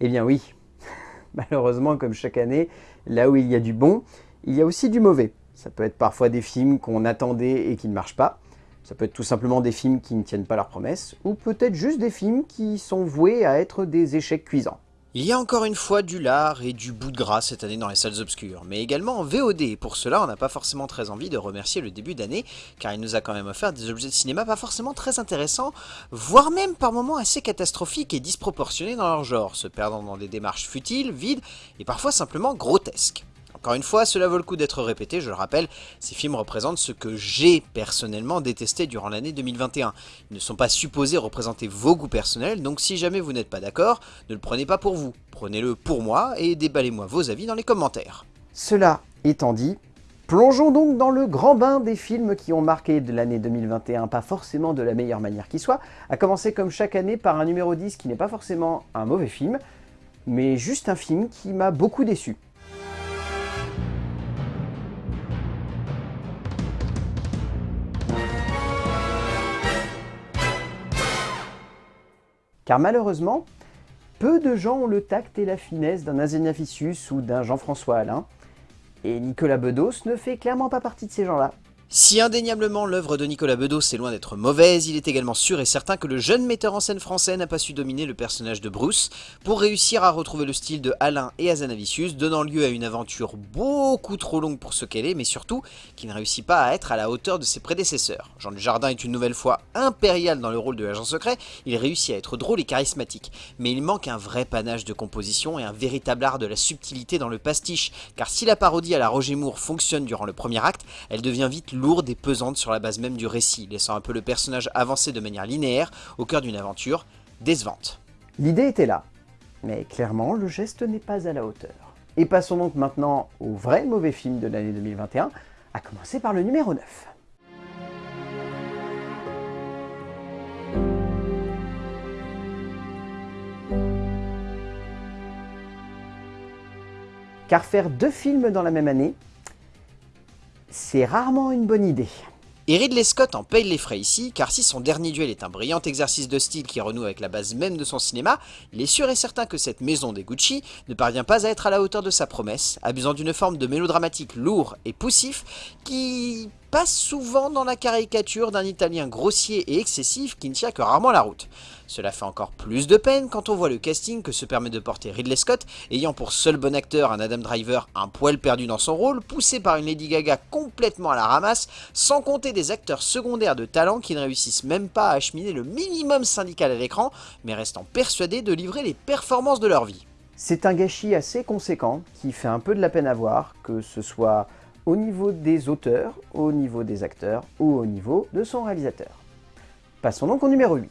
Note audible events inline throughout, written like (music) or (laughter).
Eh bien oui, (laughs) malheureusement comme chaque année, là où il y a du bon, il y a aussi du mauvais. Ça peut être parfois des films qu'on attendait et qui ne marchent pas, ça peut être tout simplement des films qui ne tiennent pas leurs promesses, ou peut-être juste des films qui sont voués à être des échecs cuisants. Il y a encore une fois du lard et du bout de gras cette année dans les salles obscures, mais également en VOD, et pour cela on n'a pas forcément très envie de remercier le début d'année, car il nous a quand même offert des objets de cinéma pas forcément très intéressants, voire même par moments assez catastrophiques et disproportionnés dans leur genre, se perdant dans des démarches futiles, vides, et parfois simplement grotesques. Encore une fois, cela vaut le coup d'être répété, je le rappelle, ces films représentent ce que j'ai personnellement détesté durant l'année 2021. Ils ne sont pas supposés représenter vos goûts personnels, donc si jamais vous n'êtes pas d'accord, ne le prenez pas pour vous. Prenez-le pour moi et déballez-moi vos avis dans les commentaires. Cela étant dit, plongeons donc dans le grand bain des films qui ont marqué de l'année 2021, pas forcément de la meilleure manière qui soit, à commencer comme chaque année par un numéro 10 qui n'est pas forcément un mauvais film, mais juste un film qui m'a beaucoup déçu. Car malheureusement, peu de gens ont le tact et la finesse d'un Azénaficius ou d'un Jean-François Alain, et Nicolas Bedos ne fait clairement pas partie de ces gens-là. Si indéniablement l'œuvre de Nicolas Bedos est loin d'être mauvaise, il est également sûr et certain que le jeune metteur en scène français n'a pas su dominer le personnage de Bruce. Pour réussir à retrouver le style de Alain et Azanavicius, donnant lieu à une aventure beaucoup trop longue pour ce qu'elle est, mais surtout qui ne réussit pas à être à la hauteur de ses prédécesseurs. Jean Dujardin est une nouvelle fois impérial dans le rôle de l'agent secret, il réussit à être drôle et charismatique, mais il manque un vrai panache de composition et un véritable art de la subtilité dans le pastiche, car si la parodie à la Roger Moore fonctionne durant le premier acte, elle devient vite lourde et pesante sur la base même du récit, laissant un peu le personnage avancer de manière linéaire au cœur d'une aventure décevante. L'idée était là, mais clairement le geste n'est pas à la hauteur. Et passons donc maintenant au vrai mauvais film de l'année 2021, à commencer par le numéro 9. Car faire deux films dans la même année, c'est rarement une bonne idée. Et Ridley Scott en paye les frais ici, car si son dernier duel est un brillant exercice de style qui renoue avec la base même de son cinéma, il est sûr et certain que cette maison des Gucci ne parvient pas à être à la hauteur de sa promesse, abusant d'une forme de mélodramatique lourd et poussif qui passe souvent dans la caricature d'un italien grossier et excessif qui ne tient que rarement la route. Cela fait encore plus de peine quand on voit le casting que se permet de porter Ridley Scott, ayant pour seul bon acteur un Adam Driver un poil perdu dans son rôle, poussé par une Lady Gaga complètement à la ramasse, sans compter des acteurs secondaires de talent qui ne réussissent même pas à acheminer le minimum syndical à l'écran, mais restant persuadés de livrer les performances de leur vie. C'est un gâchis assez conséquent qui fait un peu de la peine à voir, que ce soit au niveau des auteurs, au niveau des acteurs ou au niveau de son réalisateur. Passons donc au numéro 8.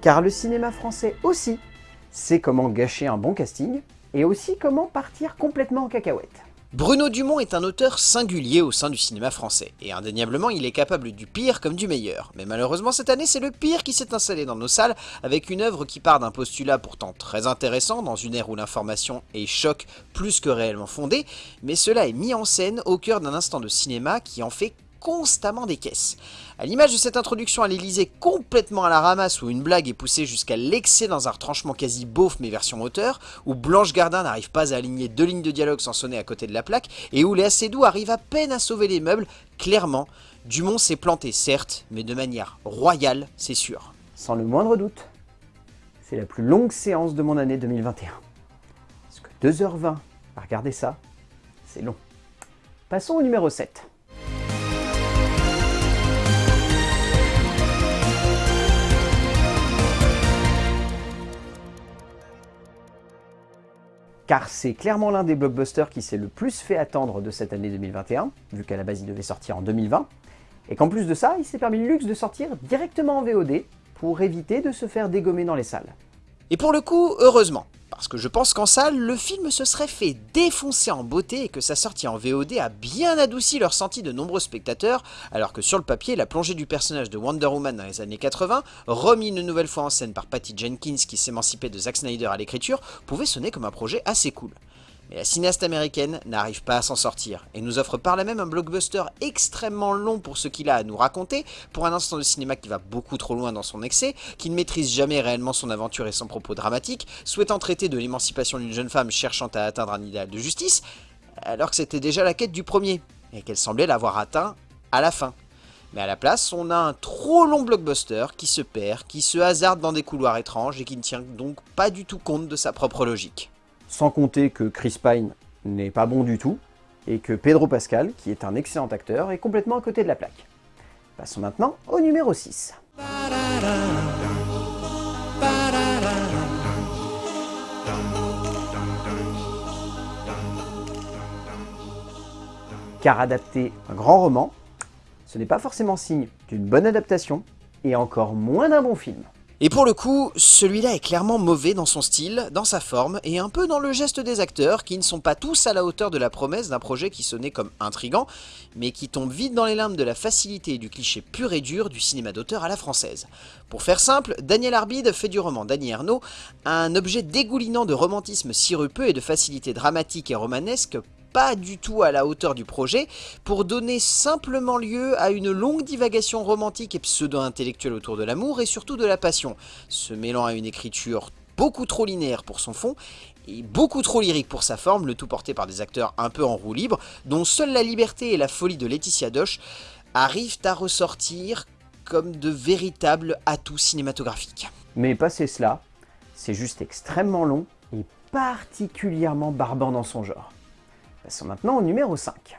Car le cinéma français aussi sait comment gâcher un bon casting, et aussi comment partir complètement en cacahuète. Bruno Dumont est un auteur singulier au sein du cinéma français, et indéniablement il est capable du pire comme du meilleur. Mais malheureusement cette année c'est le pire qui s'est installé dans nos salles, avec une œuvre qui part d'un postulat pourtant très intéressant, dans une ère où l'information est choc plus que réellement fondée, mais cela est mis en scène au cœur d'un instant de cinéma qui en fait constamment des caisses. À l'image de cette introduction à l'Elysée complètement à la ramasse où une blague est poussée jusqu'à l'excès dans un retranchement quasi beauf mais version moteur, où Blanche Gardin n'arrive pas à aligner deux lignes de dialogue sans sonner à côté de la plaque, et où les Doux arrivent à peine à sauver les meubles, clairement, Dumont s'est planté certes, mais de manière royale, c'est sûr. Sans le moindre doute, c'est la plus longue séance de mon année 2021. Parce que 2h20 à regarder ça, c'est long. Passons au numéro 7. Car c'est clairement l'un des blockbusters qui s'est le plus fait attendre de cette année 2021, vu qu'à la base il devait sortir en 2020, et qu'en plus de ça, il s'est permis le luxe de sortir directement en VOD, pour éviter de se faire dégommer dans les salles. Et pour le coup, heureusement, parce que je pense qu'en salle, le film se serait fait défoncer en beauté et que sa sortie en VOD a bien adouci leur senti de nombreux spectateurs, alors que sur le papier, la plongée du personnage de Wonder Woman dans les années 80, remis une nouvelle fois en scène par Patty Jenkins qui s'émancipait de Zack Snyder à l'écriture, pouvait sonner comme un projet assez cool. Mais la cinéaste américaine n'arrive pas à s'en sortir, et nous offre par là même un blockbuster extrêmement long pour ce qu'il a à nous raconter, pour un instant de cinéma qui va beaucoup trop loin dans son excès, qui ne maîtrise jamais réellement son aventure et son propos dramatique, souhaitant traiter de l'émancipation d'une jeune femme cherchant à atteindre un idéal de justice, alors que c'était déjà la quête du premier, et qu'elle semblait l'avoir atteint à la fin. Mais à la place, on a un trop long blockbuster qui se perd, qui se hasarde dans des couloirs étranges et qui ne tient donc pas du tout compte de sa propre logique. Sans compter que Chris Pine n'est pas bon du tout, et que Pedro Pascal, qui est un excellent acteur, est complètement à côté de la plaque. Passons maintenant au numéro 6. Car adapter un grand roman, ce n'est pas forcément signe d'une bonne adaptation, et encore moins d'un bon film. Et pour le coup, celui-là est clairement mauvais dans son style, dans sa forme, et un peu dans le geste des acteurs, qui ne sont pas tous à la hauteur de la promesse d'un projet qui sonnait comme intrigant, mais qui tombe vite dans les limbes de la facilité et du cliché pur et dur du cinéma d'auteur à la française. Pour faire simple, Daniel Arbide fait du roman d'Annie Ernaux un objet dégoulinant de romantisme sirupeux et de facilité dramatique et romanesque pas du tout à la hauteur du projet, pour donner simplement lieu à une longue divagation romantique et pseudo-intellectuelle autour de l'amour et surtout de la passion, se mêlant à une écriture beaucoup trop linéaire pour son fond et beaucoup trop lyrique pour sa forme, le tout porté par des acteurs un peu en roue libre, dont seule la liberté et la folie de Laetitia Doche arrivent à ressortir comme de véritables atouts cinématographiques. Mais passé cela, c'est juste extrêmement long et particulièrement barbant dans son genre. Passons maintenant au numéro 5.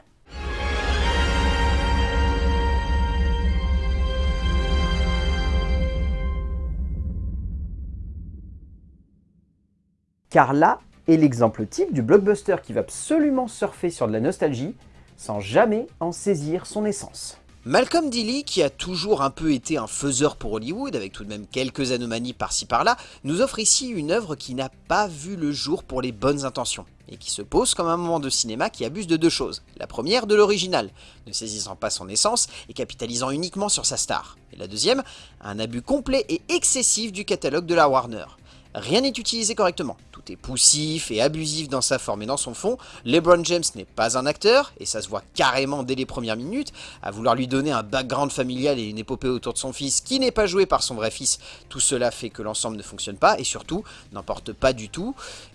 Car là est l'exemple type du blockbuster qui va absolument surfer sur de la nostalgie sans jamais en saisir son essence. Malcolm Dilly, qui a toujours un peu été un faiseur pour Hollywood, avec tout de même quelques anomalies par-ci par-là, nous offre ici une œuvre qui n'a pas vu le jour pour les bonnes intentions, et qui se pose comme un moment de cinéma qui abuse de deux choses. La première, de l'original, ne saisissant pas son essence et capitalisant uniquement sur sa star. Et la deuxième, un abus complet et excessif du catalogue de la Warner. Rien n'est utilisé correctement. Tout est poussif et abusif dans sa forme et dans son fond. LeBron James n'est pas un acteur, et ça se voit carrément dès les premières minutes, à vouloir lui donner un background familial et une épopée autour de son fils qui n'est pas joué par son vrai fils. Tout cela fait que l'ensemble ne fonctionne pas, et surtout, n'emporte pas du tout,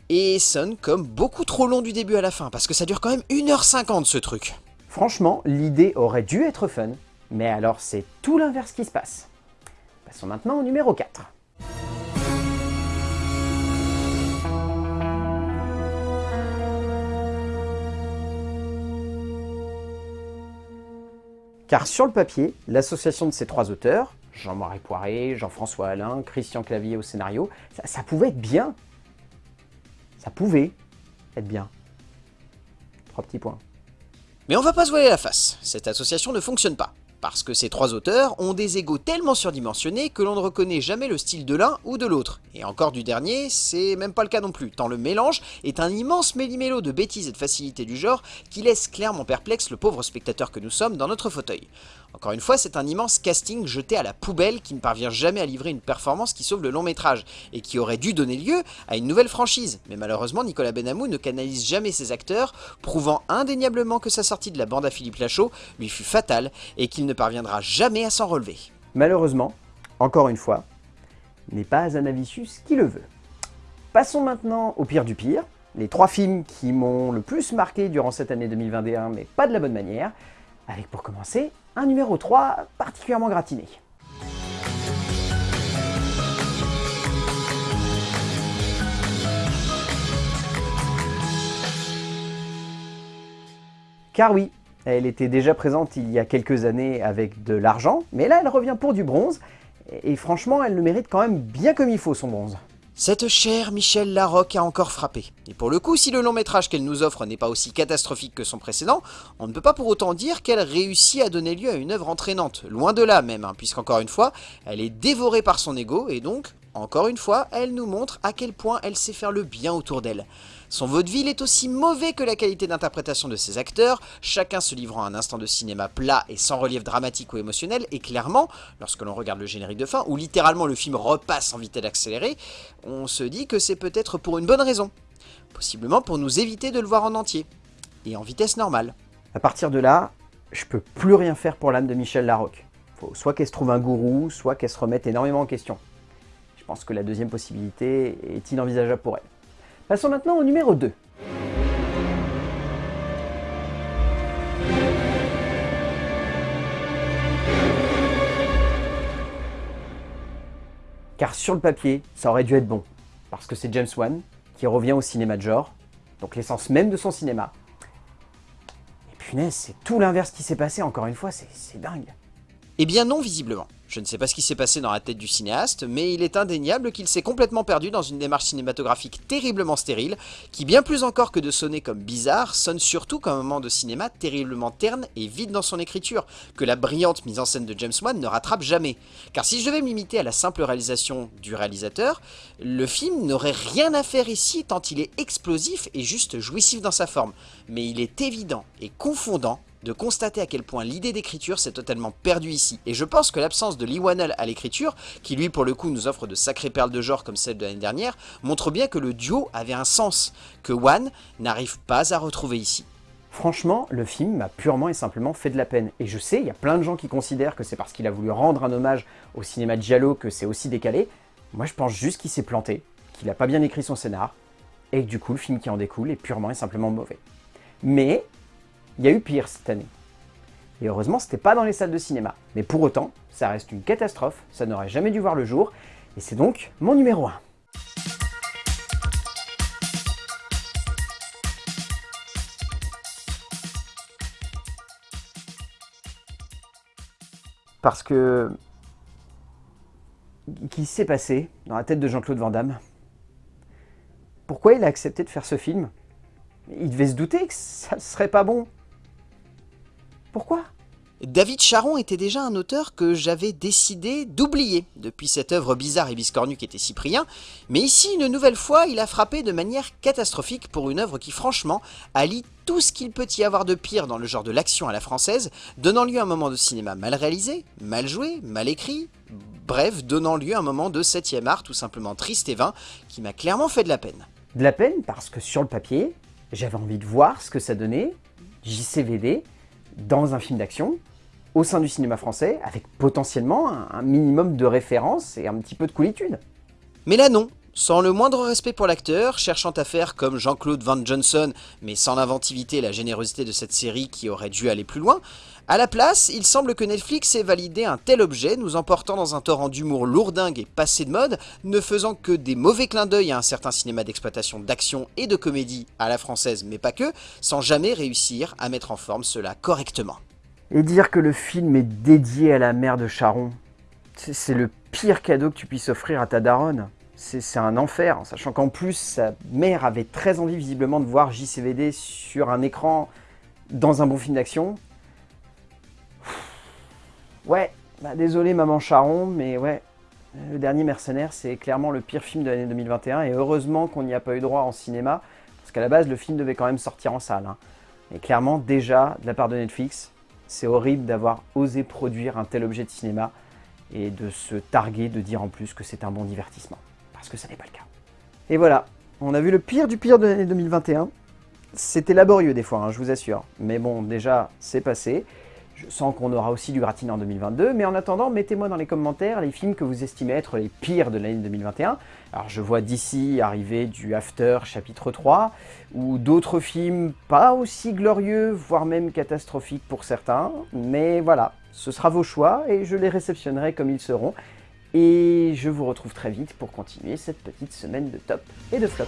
et sonne comme beaucoup trop long du début à la fin, parce que ça dure quand même 1h50 ce truc. Franchement, l'idée aurait dû être fun, mais alors c'est tout l'inverse qui se passe. Passons maintenant au numéro 4. Car sur le papier, l'association de ces trois auteurs, Jean-Marie Poiré, Jean-François Alain, Christian Clavier au scénario, ça, pouvait être bien. Ça pouvait être bien. Trois petits points. Mais on va pas se voiler la face, cette association ne fonctionne pas. Parce que ces trois auteurs ont des égos tellement surdimensionnés que l'on ne reconnaît jamais le style de l'un ou de l'autre. Et encore du dernier, c'est même pas le cas non plus, tant le mélange est un immense méli-mélo de bêtises et de facilité du genre qui laisse clairement perplexe le pauvre spectateur que nous sommes dans notre fauteuil. Encore une fois, c'est un immense casting jeté à la poubelle qui ne parvient jamais à livrer une performance qui sauve le long métrage, et qui aurait dû donner lieu à une nouvelle franchise. Mais malheureusement, Nicolas Benamou ne canalise jamais ses acteurs, prouvant indéniablement que sa sortie de la bande à Philippe Lachaud lui fut fatale, et qu'il ne parviendra jamais à s'en relever. Malheureusement, encore une fois, n'est pas Azanavicius qui le veut. Passons maintenant au pire du pire, les trois films qui m'ont le plus marqué durant cette année 2021, mais pas de la bonne manière, avec pour commencer un numéro 3 particulièrement gratiné. Car oui, elle était déjà présente il y a quelques années avec de l'argent, mais là elle revient pour du bronze, et franchement elle le mérite quand même bien comme il faut son bronze. Cette chère Michelle Larocque a encore frappé. Et pour le coup, si le long métrage qu'elle nous offre n'est pas aussi catastrophique que son précédent, on ne peut pas pour autant dire qu'elle réussit à donner lieu à une œuvre entraînante. Loin de là même, hein, puisqu'encore une fois, elle est dévorée par son ego, et donc, encore une fois, elle nous montre à quel point elle sait faire le bien autour d'elle. Son vaudeville est aussi mauvais que la qualité d'interprétation de ses acteurs, chacun se livrant à un instant de cinéma plat et sans relief dramatique ou émotionnel, et clairement, lorsque l'on regarde le générique de fin, où littéralement le film repasse en vitesse accélérée, on se dit que c'est peut-être pour une bonne raison. possiblement pour nous éviter de le voir en entier, et en vitesse normale. À partir de là, je peux plus rien faire pour l'âme de Michel Larocque. Soit qu'elle se trouve un gourou, soit qu'elle se remette énormément en question. Je pense que la deuxième possibilité est inenvisageable pour elle. Passons maintenant au numéro 2. Car sur le papier, ça aurait dû être bon. Parce que c'est James Wan qui revient au cinéma de genre, donc l'essence même de son cinéma. Et punaise, c'est tout l'inverse qui s'est passé, encore une fois, c'est dingue. Eh bien non, visiblement. Je ne sais pas ce qui s'est passé dans la tête du cinéaste, mais il est indéniable qu'il s'est complètement perdu dans une démarche cinématographique terriblement stérile, qui bien plus encore que de sonner comme bizarre, sonne surtout comme un moment de cinéma terriblement terne et vide dans son écriture, que la brillante mise en scène de James Wan ne rattrape jamais. Car si je devais me limiter à la simple réalisation du réalisateur, le film n'aurait rien à faire ici tant il est explosif et juste jouissif dans sa forme. Mais il est évident et confondant de constater à quel point l'idée d'écriture s'est totalement perdue ici. Et je pense que l'absence de Lee Wanell à l'écriture, qui lui pour le coup nous offre de sacrées perles de genre comme celle de l'année dernière, montre bien que le duo avait un sens, que Wan n'arrive pas à retrouver ici. Franchement, le film m'a purement et simplement fait de la peine. Et je sais, il y a plein de gens qui considèrent que c'est parce qu'il a voulu rendre un hommage au cinéma de Giallo que c'est aussi décalé. Moi je pense juste qu'il s'est planté, qu'il n'a pas bien écrit son scénar, et que du coup le film qui en découle est purement et simplement mauvais. Mais il y a eu pire cette année. Et heureusement, c'était pas dans les salles de cinéma. Mais pour autant, ça reste une catastrophe, ça n'aurait jamais dû voir le jour, et c'est donc mon numéro 1. Parce que... Qui s'est passé dans la tête de Jean-Claude Van Damme? Pourquoi il a accepté de faire ce film? Il devait se douter que ça serait pas bon. Pourquoi? David Charon était déjà un auteur que j'avais décidé d'oublier depuis cette œuvre bizarre et biscornue qu'était Cyprien, mais ici, une nouvelle fois, il a frappé de manière catastrophique pour une œuvre qui, franchement, allie tout ce qu'il peut y avoir de pire dans le genre de l'action à la française, donnant lieu à un moment de cinéma mal réalisé, mal joué, mal écrit, bref, donnant lieu à un moment de 7 art tout simplement triste et vain, qui m'a clairement fait de la peine. De la peine parce que sur le papier, j'avais envie de voir ce que ça donnait, JCVD, dans un film d'action, au sein du cinéma français, avec potentiellement un, minimum de référence et un petit peu de coolitude. Mais là non, sans le moindre respect pour l'acteur, cherchant à faire comme Jean-Claude Van Johnson, mais sans l'inventivité et la générosité de cette série qui aurait dû aller plus loin, à la place, il semble que Netflix ait validé un tel objet, nous emportant dans un torrent d'humour lourdingue et passé de mode, ne faisant que des mauvais clins d'œil à un certain cinéma d'exploitation d'action et de comédie à la française, mais pas que, sans jamais réussir à mettre en forme cela correctement. Et dire que le film est dédié à la mère de Charon, c'est le pire cadeau que tu puisses offrir à ta daronne. C'est un enfer, sachant qu'en plus, sa mère avait très envie visiblement de voir JCVD sur un écran dans un bon film d'action, Ouais, bah désolé Maman Charon, mais ouais, Le Dernier Mercenaire, c'est clairement le pire film de l'année 2021, et heureusement qu'on n'y a pas eu droit en cinéma, parce qu'à la base, le film devait quand même sortir en salle. Hein. Et clairement, déjà, de la part de Netflix, c'est horrible d'avoir osé produire un tel objet de cinéma, et de se targuer de dire en plus que c'est un bon divertissement, parce que ça n'est pas le cas. Et voilà, on a vu le pire du pire de l'année 2021. C'était laborieux des fois, hein, je vous assure. Mais bon, déjà, c'est passé. Je sens qu'on aura aussi du gratiné en 2022, mais en attendant, mettez-moi dans les commentaires les films que vous estimez être les pires de l'année 2021. Alors je vois d'ici arriver du After chapitre 3, ou d'autres films pas aussi glorieux, voire même catastrophiques pour certains, mais voilà, ce sera vos choix et je les réceptionnerai comme ils seront. Et je vous retrouve très vite pour continuer cette petite semaine de top et de flop.